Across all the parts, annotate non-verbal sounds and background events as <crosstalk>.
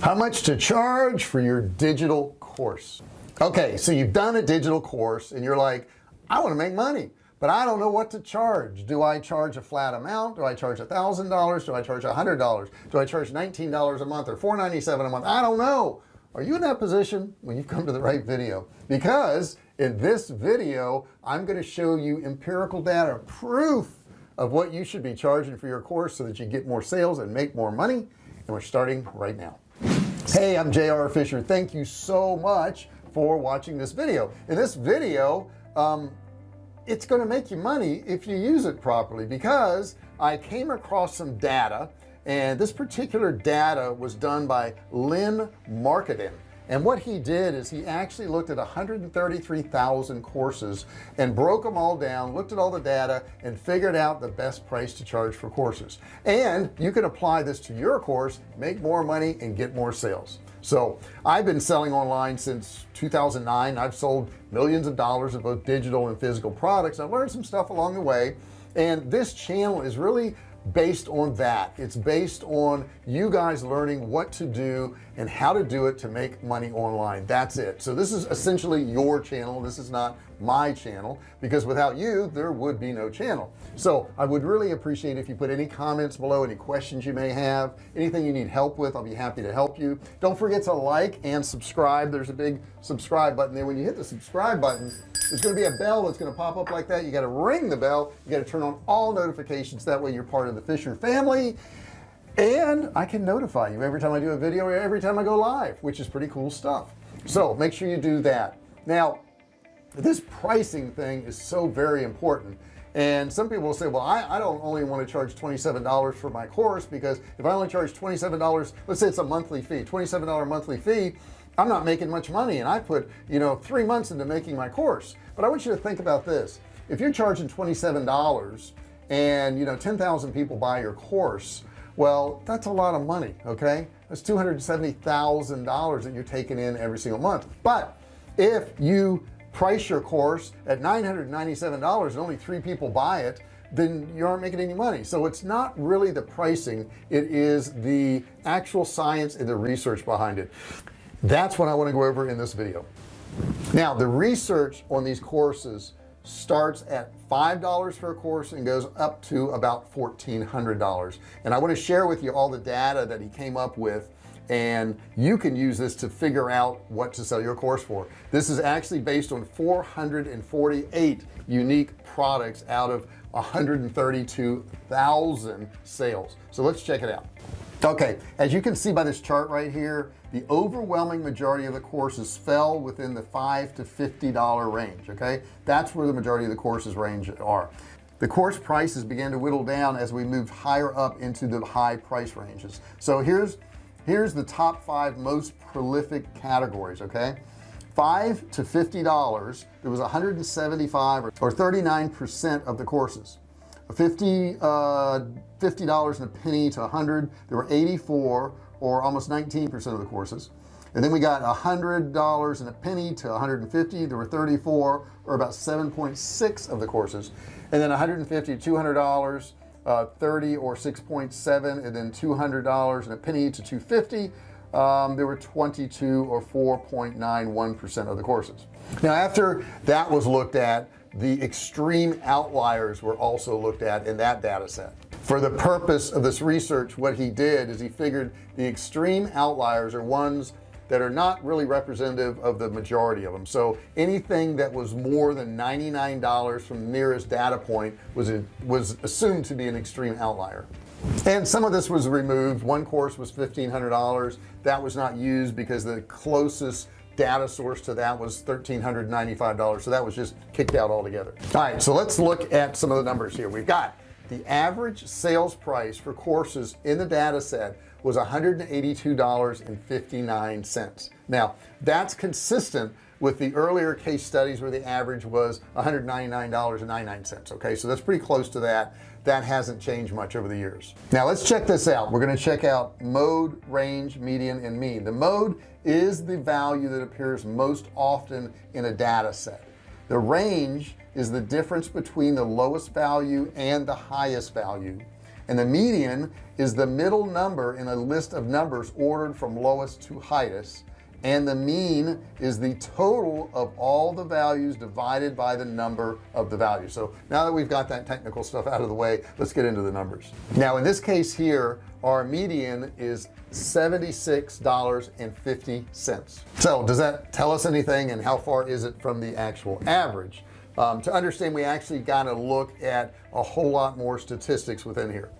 how much to charge for your digital course? Okay so you've done a digital course and you're like I want to make money but I don't know what to charge. Do I charge a flat amount? Do I charge a thousand dollars? Do I charge a hundred dollars? Do I charge $19 a month or 497 a month? I don't know. Are you in that position when you've come to the right video? Because in this video I'm going to show you empirical data proof of what you should be charging for your course so that you get more sales and make more money and we're starting right now hey I'm JR Fisher. Thank you so much for watching this video. In this video um, it's going to make you money if you use it properly because I came across some data and this particular data was done by Lynn Marketing and what he did is he actually looked at 133,000 courses and broke them all down looked at all the data and figured out the best price to charge for courses. And you can apply this to your course make more money and get more sales. So I've been selling online since 2009 I've sold millions of dollars of both digital and physical products. I've learned some stuff along the way. And this channel is really based on that. It's based on you guys learning what to do and how to do it to make money online. That's it. So this is essentially your channel. This is not my channel because without you there would be no channel. So I would really appreciate if you put any comments below any questions you may have anything you need help with I'll be happy to help you. Don't forget to like and subscribe. There's a big subscribe button there. When you hit the subscribe button there's going to be a bell that's going to pop up like that. You got to ring the bell. You got to turn on all notifications. That way you're part of the Fisher family and I can notify you every time I do a video or every time I go live which is pretty cool stuff. So make sure you do that. Now this pricing thing is so very important. And some people will say well I, I don't only want to charge $27 for my course because if I only charge $27 let's say it's a monthly fee $27 monthly fee I'm not making much money and I put you know three months into making my course. But I want you to think about this. If you're charging $27 and you know 10,000 people buy your course well that's a lot of money okay? That's $270,000 that you're taking in every single month. But if you price your course at $997 and only three people buy it then you aren't making any money. So it's not really the pricing. It is the actual science and the research behind it. That's what I want to go over in this video. Now the research on these courses starts at five dollars for a course and goes up to about fourteen hundred dollars. And I want to share with you all the data that he came up with and you can use this to figure out what to sell your course for. This is actually based on 448 unique products out of 132,000 sales. So let's check it out. Okay as you can see by this chart right here the overwhelming majority of the courses fell within the five to fifty dollar range okay? That's where the majority of the courses range are. The course prices began to whittle down as we moved higher up into the high price ranges. So here's here's the top five most prolific categories okay? Five to fifty dollars there was 175 or 39 percent of the courses. 50 uh 50 dollars and a penny to 100 there were 84 or almost 19 percent of the courses. And then we got a hundred dollars and a penny to 150 there were 34 or about 7.6 of the courses. And then 150 to 200 dollars uh, 30 or 6.7 and then $200 and a penny to 250 um, there were 22 or 4.91 percent of the courses. Now after that was looked at the extreme outliers were also looked at in that data set for the purpose of this research what he did is he figured the extreme outliers are ones that are not really representative of the majority of them. So anything that was more than $99 from the nearest data point was a, was assumed to be an extreme outlier. And some of this was removed. One course was $1,500 that was not used because the closest data source to that was $1,395 so that was just kicked out altogether. All right so let's look at some of the numbers here. We've got the average sales price for courses in the data set was $182.59 now that's consistent with the earlier case studies where the average was $199.99 okay? So that's pretty close to that. That hasn't changed much over the years. Now let's check this out. We're going to check out mode range median and mean. The mode is the value that appears most often in a data set. The range is the difference between the lowest value and the highest value. And the median is the middle number in a list of numbers ordered from lowest to highest. And the mean is the total of all the values divided by the number of the value. So now that we've got that technical stuff out of the way let's get into the numbers. Now in this case here our median is $76.50 so does that tell us anything? And how far is it from the actual average um, to understand we actually got to look at a whole lot more statistics within here.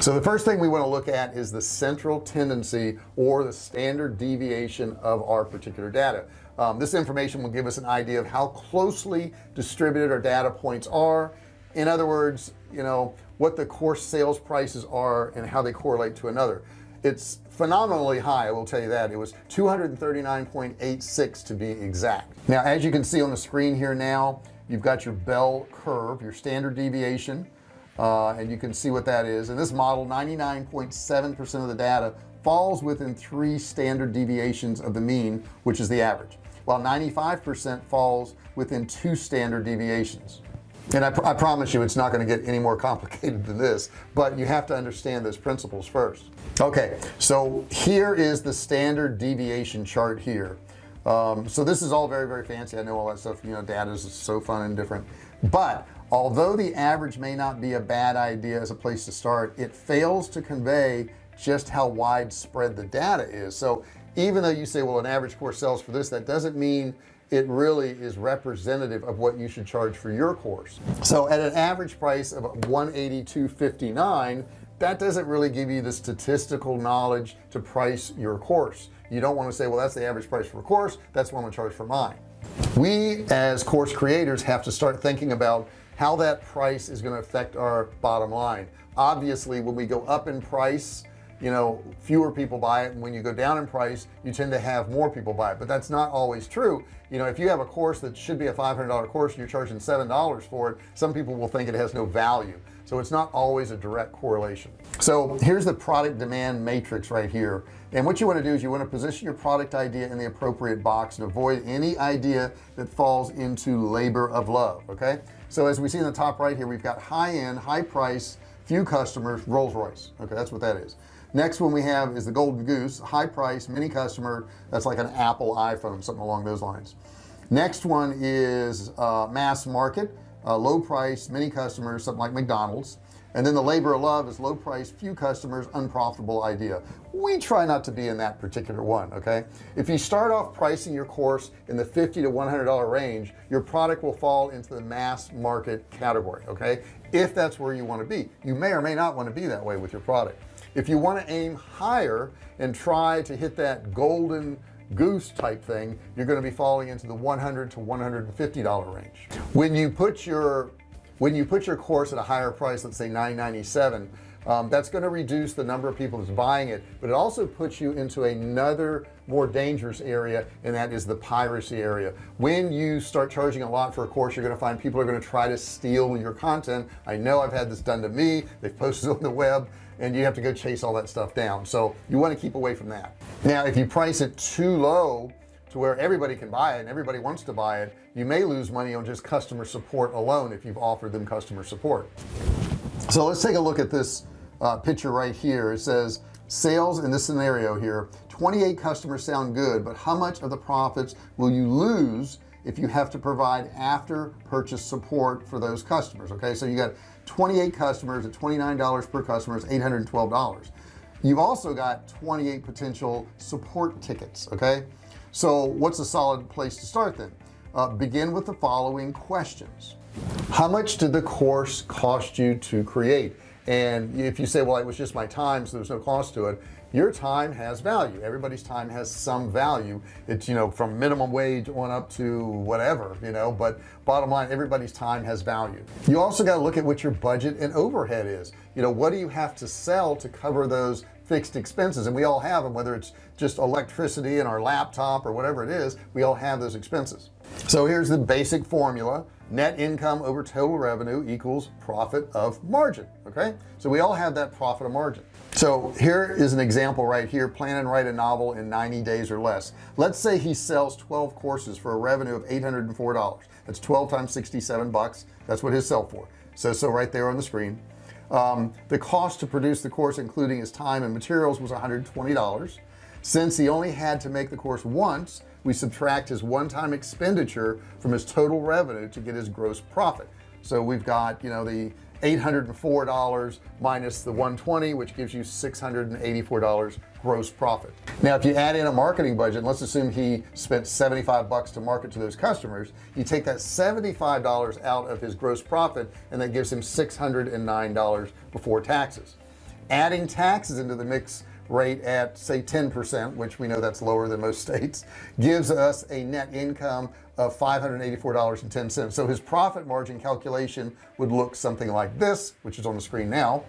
So the first thing we want to look at is the central tendency or the standard deviation of our particular data. Um, this information will give us an idea of how closely distributed our data points are. In other words you know what the course sales prices are and how they correlate to another. It's phenomenally high I will tell you that. It was 239.86 to be exact. Now as you can see on the screen here now you've got your bell curve your standard deviation uh, and you can see what that is. In this model 99.7 percent of the data falls within three standard deviations of the mean which is the average while 95 percent falls within two standard deviations. And I, pr I promise you it's not going to get any more <laughs> complicated than this but you have to understand those principles first. Okay so here is the standard deviation chart here um, so this is all very very fancy. I know all that stuff you know data is so fun and different. But although the average may not be a bad idea as a place to start it fails to convey just how widespread the data is. So even though you say well an average course sells for this that doesn't mean it really is representative of what you should charge for your course. So at an average price of 182.59 that doesn't really give you the statistical knowledge to price your course you don't want to say well that's the average price for a course that's what I'm gonna charge for mine. We as course creators have to start thinking about how that price is going to affect our bottom line. Obviously when we go up in price you know fewer people buy it and when you go down in price you tend to have more people buy it. But that's not always true. You know if you have a course that should be a $500 course and you're charging seven dollars for it some people will think it has no value. So it's not always a direct correlation. So here's the product demand matrix right here. And what you want to do is you want to position your product idea in the appropriate box and avoid any idea that falls into labor of love okay? So as we see in the top right here we've got high-end high price few customers Rolls-Royce okay? That's what that is next one we have is the golden goose high price many customer. That's like an Apple iPhone something along those lines. Next one is uh, mass market uh, low price many customers something like McDonald's. And then the labor of love is low price few customers unprofitable idea. We try not to be in that particular one okay? If you start off pricing your course in the 50 to 100 dollar range your product will fall into the mass market category okay? If that's where you want to be. You may or may not want to be that way with your product if you want to aim higher and try to hit that golden goose type thing you're going to be falling into the 100 to 150 dollar range. When you put your when you put your course at a higher price let's say 997 um, that's going to reduce the number of people that's buying it but it also puts you into another more dangerous area and that is the piracy area. When you start charging a lot for a course you're going to find people are going to try to steal your content. I know I've had this done to me. They've <laughs> posted on the web and you have to go chase all that stuff down. So you want to keep away from that. Now if you price it too low to where everybody can buy it and everybody wants to buy it you may lose money on just customer support alone if you've offered them customer support. So let's take a look at this uh, picture right here. It says sales in this scenario here 28 customers sound good but how much of the profits will you lose if you have to provide after purchase support for those customers? Okay so you got 28 customers at $29 per customer is $812 you've also got 28 potential support tickets okay? So what's a solid place to start then? Uh, begin with the following questions. How much did the course cost you to create? And if you say well it was just my time so there's no cost to it your time has value. Everybody's time has some value. It's you know from minimum wage on up to whatever you know but bottom line everybody's time has value. You also got to look at what your budget and overhead is. You know what do you have to sell to cover those fixed expenses and we all have them whether it's just electricity and our laptop or whatever it is we all have those expenses. So here's the basic formula. Net income over total revenue equals profit of margin okay? So we all have that profit of margin. So here is an example right here plan and write a novel in 90 days or less. Let's say he sells 12 courses for a revenue of $804 that's 12 times 67 bucks. That's what his sell for. So so right there on the screen um, the cost to produce the course including his time and materials was $120 since he only had to make the course once we subtract his one-time expenditure from his total revenue to get his gross profit. So we've got you know the $804 minus the 120 which gives you $684 gross profit. Now if you add in a marketing budget let's assume he spent 75 bucks to market to those customers you take that $75 out of his gross profit and that gives him $609 before taxes. Adding taxes into the mix rate at say 10% which we know that's lower than most <laughs> states gives us a net income of $584.10 so his profit margin calculation would look something like this which is on the screen now.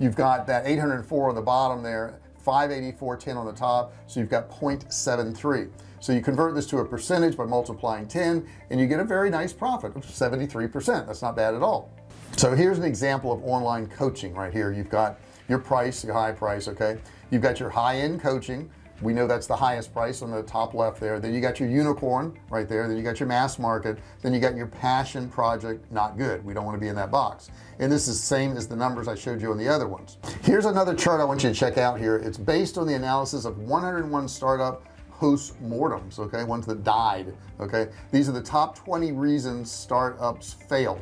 You've got that 804 on the bottom there 584.10 on the top so you've got 0.73 so you convert this to a percentage by multiplying 10 and you get a very nice profit of 73 percent. That's not bad at all. So here's an example of online coaching right here. You've got your price your high price okay? You've got your high-end coaching we know that's the highest price on the top left there. Then you got your unicorn right there. Then you got your mass market. Then you got your passion project not good. We don't want to be in that box. And this is the same as the numbers I showed you on the other ones. Here's another chart I want you to check out here. It's based on the analysis of 101 startup post mortems okay? Ones that died okay? These are the top 20 reasons startups fail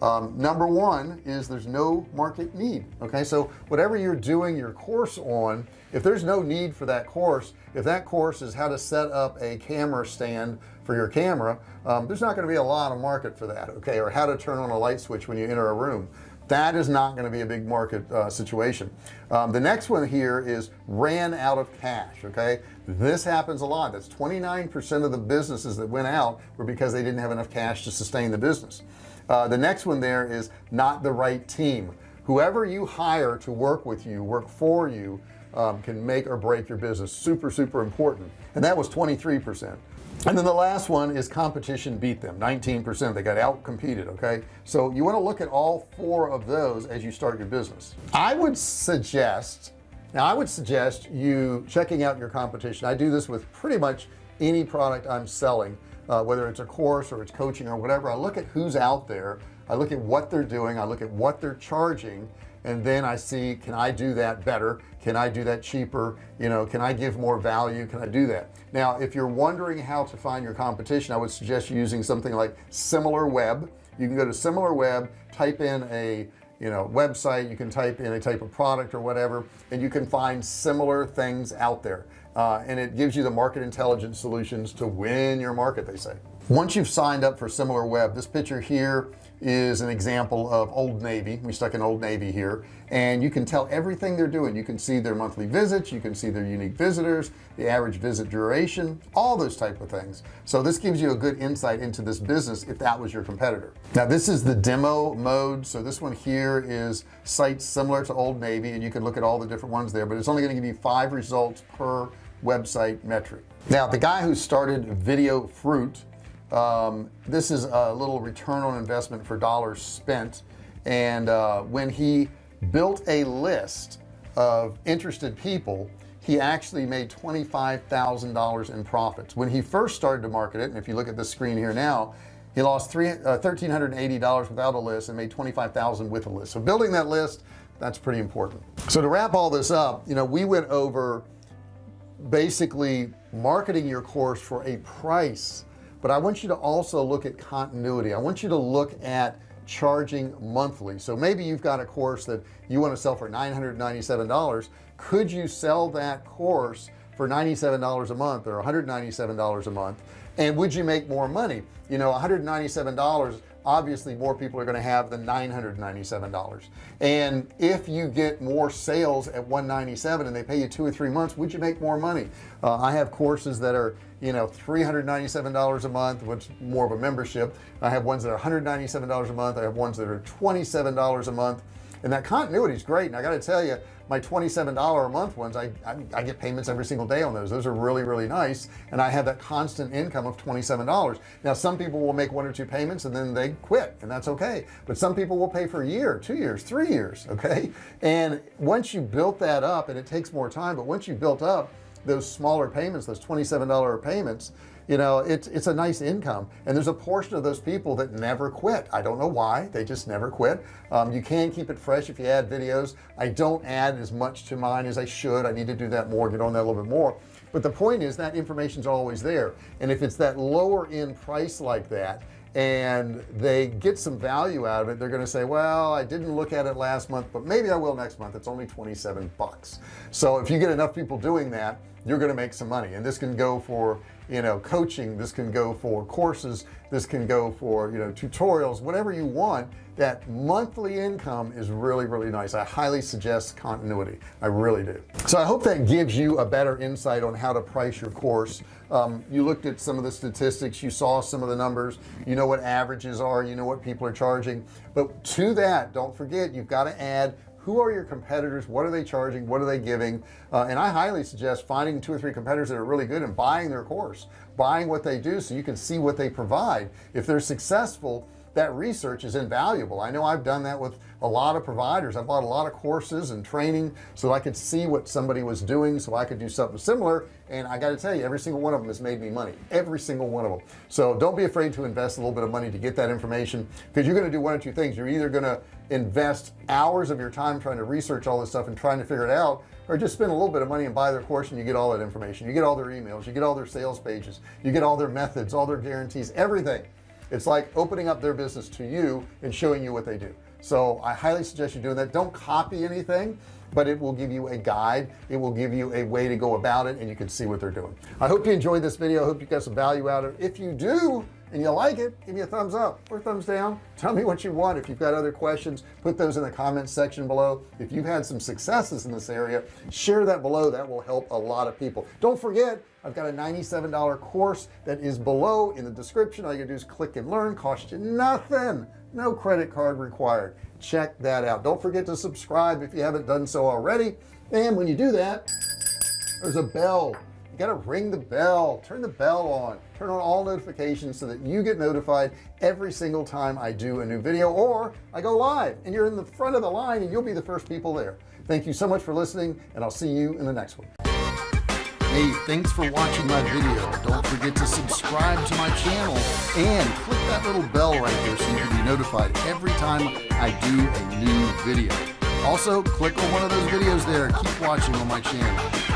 um, number one is there's no market need okay? So whatever you're doing your course on if there's no need for that course if that course is how to set up a camera stand for your camera um, there's not going to be a lot of market for that okay? Or how to turn on a light switch when you enter a room. That is not going to be a big market uh, situation. Um, the next one here is ran out of cash okay? This happens a lot. That's 29% of the businesses that went out were because they didn't have enough cash to sustain the business uh, the next one there is not the right team. Whoever you hire to work with you work for you um, can make or break your business. Super super important. And that was 23 percent. And then the last one is competition beat them. 19 percent. They got out competed okay? So you want to look at all four of those as you start your business. I would suggest now I would suggest you checking out your competition. I do this with pretty much any product I'm selling uh, whether it's a course or it's coaching or whatever I look at who's out there I look at what they're doing I look at what they're charging and then I see can I do that better? Can I do that cheaper? You know can I give more value? Can I do that? Now if you're wondering how to find your competition I would suggest using something like SimilarWeb you can go to SimilarWeb type in a you know website you can type in a type of product or whatever and you can find similar things out there uh, and it gives you the market intelligence solutions to win your market they say. Once you've signed up for SimilarWeb this picture here is an example of Old Navy. We stuck an Old Navy here. And you can tell everything they're doing. You can see their monthly visits. You can see their unique visitors the average visit duration all those type of things. So this gives you a good insight into this business if that was your competitor. Now this is the demo mode. So this one here is sites similar to Old Navy and you can look at all the different ones there but it's only going to give you five results per website metric. Now the guy who started Videofruit um, this is a little return on investment for dollars spent. And uh, when he built a list of interested people he actually made $25,000 in profits. When he first started to market it and if you look at the screen here now he lost three uh, $1,380 without a list and made 25,000 with a list. So building that list that's pretty important. So to wrap all this up you know we went over basically marketing your course for a price. But I want you to also look at continuity. I want you to look at charging monthly. So maybe you've got a course that you want to sell for $997 could you sell that course for $97 a month or $197 a month? And would you make more money? You know $197 obviously more people are going to have the $997 and if you get more sales at 197 and they pay you two or three months would you make more money? Uh, I have courses that are you know $397 a month which more of a membership. I have ones that are $197 a month. I have ones that are $27 a month. And that continuity is great. And I got to tell you my $27 a month ones I, I, I get payments every single day on those. Those are really really nice. And I have that constant income of $27 now some people will make one or two payments and then they quit and that's okay. But some people will pay for a year two years three years <laughs> okay? And once you built that up and it takes more time but once you built up those smaller payments those $27 payments you know it's it's a nice income. And there's a portion of those people that never quit. I don't know why. They just never quit. Um, you can keep it fresh if you add videos. I don't add as much to mine as I should. I need to do that more get on that a little bit more. But the point is that information is always there. And if it's that lower end price like that and they get some value out of it they're going to say well I didn't look at it last month but maybe I will next month. It's only 27 bucks. So if you get enough people doing that you're going to make some money. And this can go for you know coaching this can go for courses this can go for you know tutorials whatever you want that monthly income is really really nice. I highly suggest continuity. I really do. So I hope that gives you a better insight on how to price your course. Um, you looked at some of the statistics you saw some of the numbers you know what averages are you know what people are charging. But to that don't forget you've got to add who are your competitors? What are they charging? What are they giving? Uh, and I highly suggest finding two or three competitors that are really good and buying their course buying what they do so you can see what they provide. If they're successful that research is invaluable. I know I've done that with a lot of providers. I bought a lot of courses and training so I could see what somebody was doing so I could do something similar. And I got to tell you every single one of them has made me money every single one of them. So don't be afraid to invest a little bit of money to get that information because you're going to do one or two things. You're either going to invest hours of your time trying to research all this stuff and trying to figure it out or just spend a little bit of money and buy their course and you get all that information. You get all their emails you get all their sales pages you get all their methods all their guarantees everything. It's like opening up their business to you and showing you what they do so I highly suggest you doing that. Don't copy anything but it will give you a guide. It will give you a way to go about it and you can see what they're doing. I hope you enjoyed this video. I hope you got some value out of it. If you do and you like it give me a thumbs up or thumbs down. Tell me what you want. If you've got other questions put those in the comments section below. If you've had some successes in this area share that below. That will help a lot of people. Don't forget I've got a $97 course that is below in the description. All you do is click and learn. Cost you nothing no credit card required. Check that out. Don't forget to subscribe if you haven't done so already. And when you do that there's a bell. You got to ring the bell. Turn the bell on. Turn on all notifications so that you get notified every single time I do a new video or I go live and you're in the front of the line and you'll be the first people there. Thank you so much for listening and I'll see you in the next one hey thanks for watching my video. Don't forget to subscribe to my channel and click that little bell right there so you can be notified every time I do a new video. Also click on one of those videos there. Keep watching on my channel